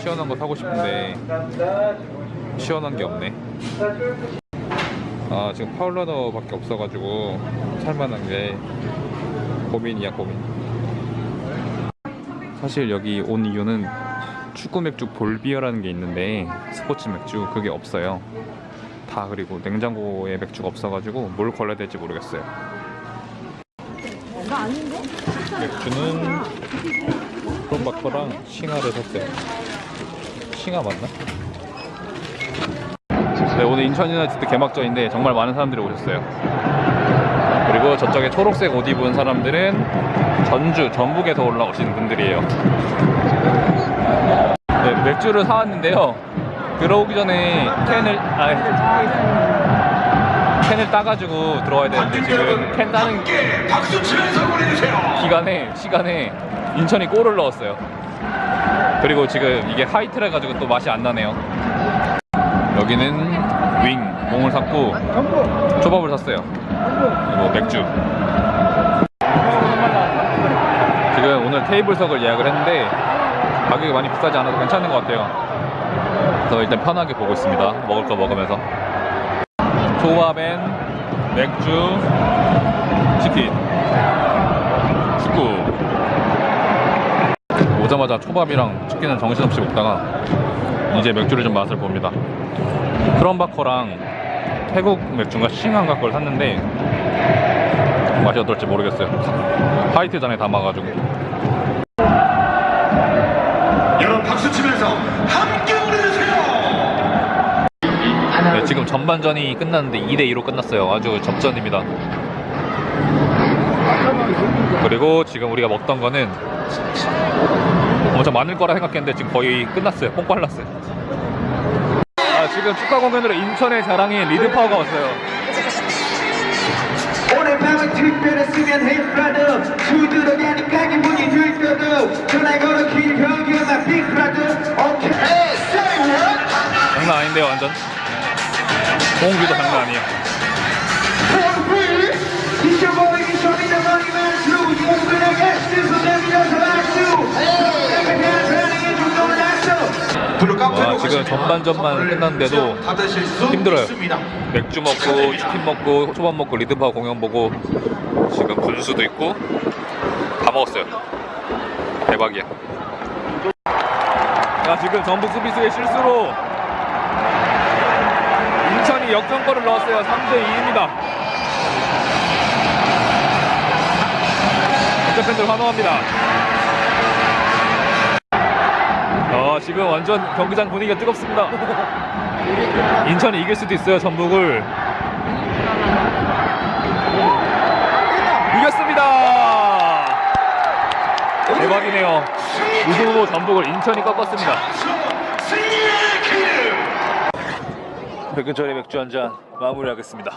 있는데 시원한 게 없네. 아 지금 파울러너 밖에 없어가지고 살만한 게 고민이야 고민. 사실 여기 온 이유는 축구 맥주 볼비어라는 게 있는데 스포츠 맥주 그게 없어요. 다 그리고 냉장고에 맥주가 없어가지고 뭘 걸러야 될지 모르겠어요. 맥주는 프롬바커랑 싱하를 샀어요. 싱하 맞나? 네, 오늘 인천 유나이티드 개막전인데 정말 많은 사람들이 오셨어요. 그리고 저쪽에 초록색 옷 입은 사람들은 전주, 전북에서 올라오신 분들이에요. 네, 맥주를 사왔는데요. 들어오기 전에 캔을 아, 캔을 따가지고 들어와야 되는데 지금 캔 따는 박수 치면서 보내주세요. 기간에 시간에 인천이 골을 넣었어요. 그리고 지금 이게 하이트라 가지고 또 맛이 안 나네요. 여기는 윙 몽을 샀고 초밥을 샀어요. 그리고 맥주. 지금 오늘 테이블석을 예약을 했는데 가격이 많이 비싸지 않아서 괜찮은 것 같아요. 그래서 일단 편하게 보고 있습니다. 먹을 거 먹으면서. 초밥엔 맥주, 치킨, 축구. 오자마자 초밥이랑 치킨을 정신없이 먹다가 이제 맥주를 좀 맛을 봅니다. 크럼바커랑 태국 맥주인가 싱한가 걸 샀는데 맛이 어떨지 모르겠어요. 화이트 잔에 담아가지고. 여러분 박수 치면서 함께 보내주세요. 네, 지금 전반전이 끝났는데 2대2로 끝났어요. 아주 접전입니다. 그리고 지금 우리가 먹던 거는 엄청 많을 거라 생각했는데 지금 거의 끝났어요. 뽕 빨랐어요. 아, 지금 축하 공연으로 인천의 자랑인 리드파워가 왔어요. 오늘 밤은 특별했으면 hey brother 두드러가니까 기분이 들떠도 전화 걸어 길 okay hey say what 장난 아닌데요, 완전. 공기도 장난 아니에요. 블루카페로 와, 지금 전반전만 끝났는데도 힘들어요. 맥주 먹고 치킨 먹고 초밥 먹고 리드파워 공연 보고 지금 분수도 있고 다 먹었어요. 대박이야. 자 지금 전북 수비수의 실수로 인천이 역전골을 넣었어요. 3대 2입니다. 인천 팬들 환호합니다. 어, 지금 완전 경기장 분위기가 뜨겁습니다. 인천이 이길 수도 있어요 전북을 이겼습니다 대박이네요 우승 후 전북을 인천이 꺾었습니다 승리의 길. 백근철의 맥주 한 잔 마무리하겠습니다